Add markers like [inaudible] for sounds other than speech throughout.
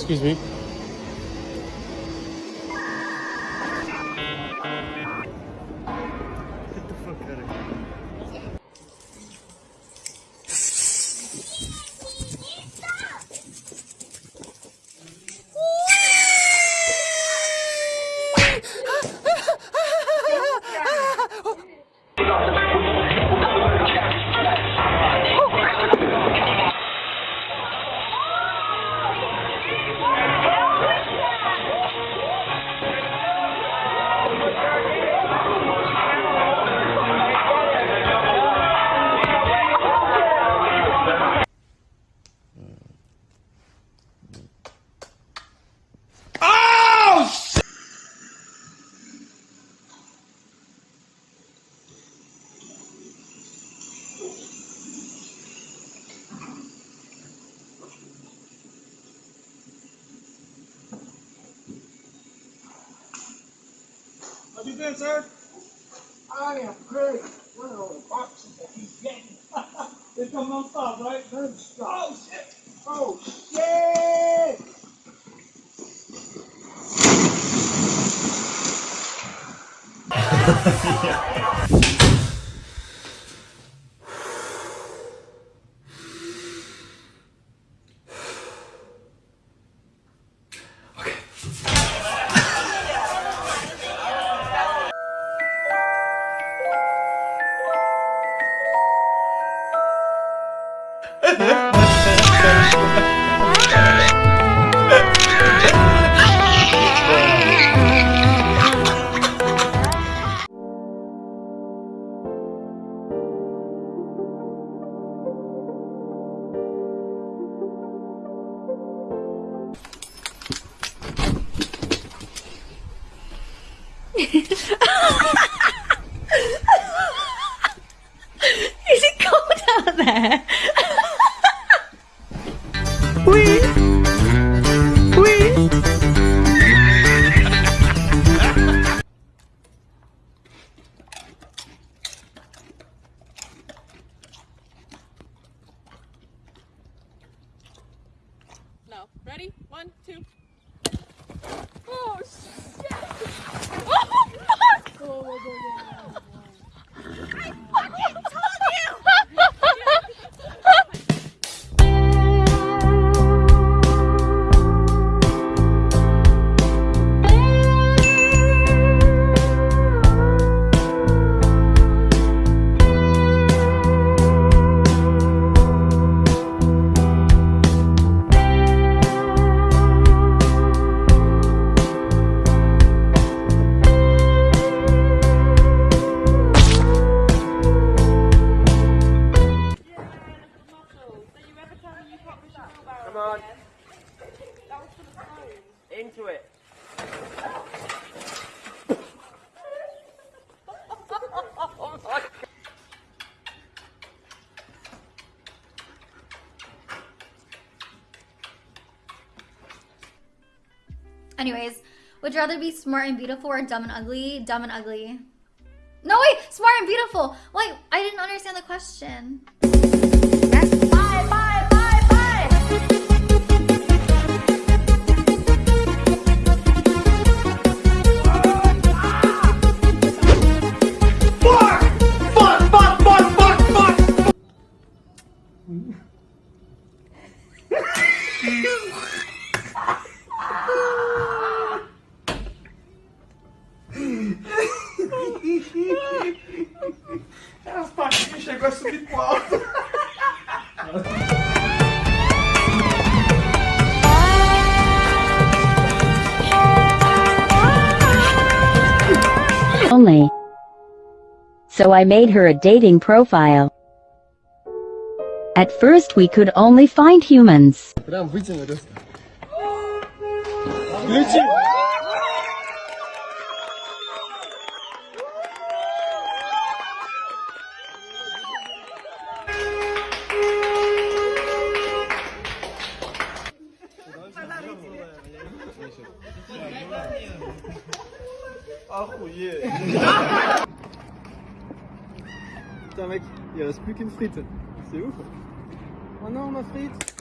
Excuse me. How you been, sir? I am great. What are the boxes that he's getting? [laughs] They come non-stop, right? Oh shit! Oh shit! [laughs] Is it cold out there? Ready? One, two. Oh shit! [laughs] Oh fuck! On. Into it. Anyways, would you rather be smart and beautiful or dumb and ugly? Dumb and ugly. No, wait! Smart and beautiful! Wait, I didn't understand the question. Only. So I made her a dating profile. At first we could only find humans. Ah, Arrouillé Putain mec, il reste plus qu'une frite. C'est ouf. Oh non ma frite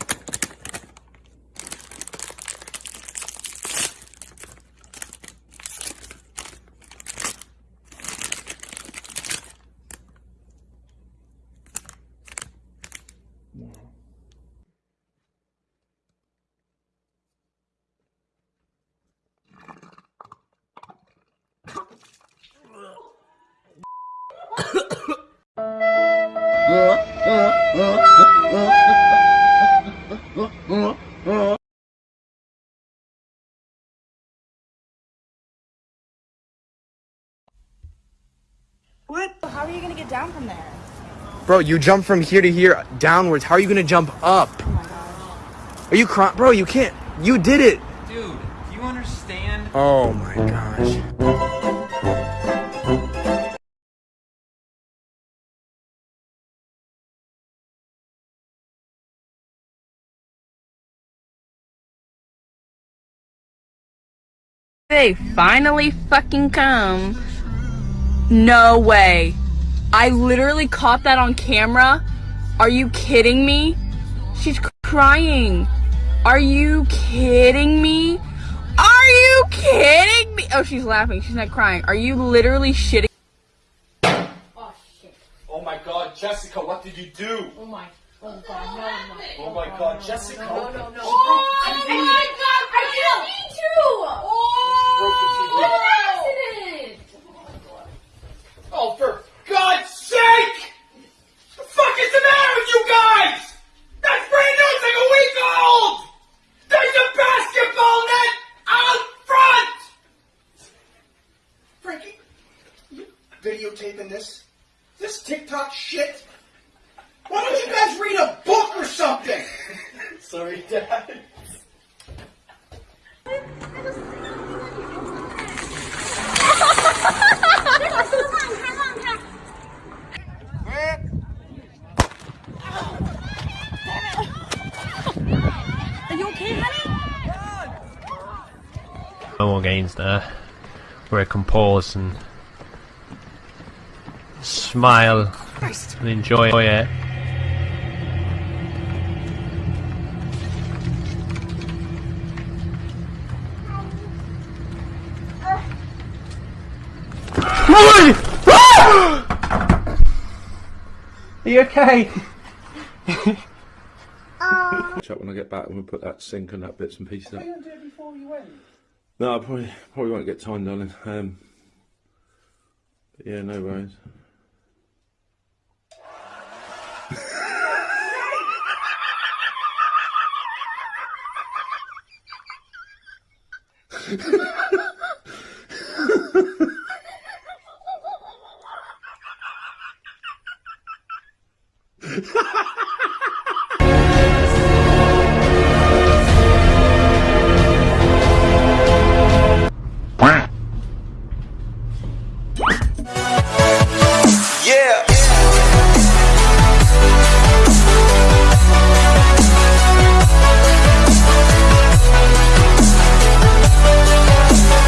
What? How are you gonna get down from there? Bro, you jump from here to here downwards. How are you gonna jump up? Oh are you crying? Bro, you can't. You did it. Dude, do you understand? Oh my gosh. They finally fucking come. No way. I literally caught that on camera. Are you kidding me? She's crying. Are you kidding me? Are you kidding me? Oh, she's laughing. She's not crying. Are you literally shitting? Oh, oh my god, Jessica, what did you do? Oh my. Oh god, no, no. Oh my god, Jessica. No, no, no. Oh my god, I didn't mean to! Oh, for God's sake! The fuck is the matter with you guys? That's brand new, it's like a week old! There's a basketball net out front! Frankie, you videotaping this? This TikTok shit? Why don't you guys read a book or something? [laughs] Sorry, Dad. No more gains there. Where I can pause and smile and enjoy it. [gasps] Are you okay? [laughs] Chat when I get back and we'll put that sink and that bits and pieces up. Why didn't you do it before you went? No, I probably probably won't get time, darling. Um, but yeah, no worries. [laughs]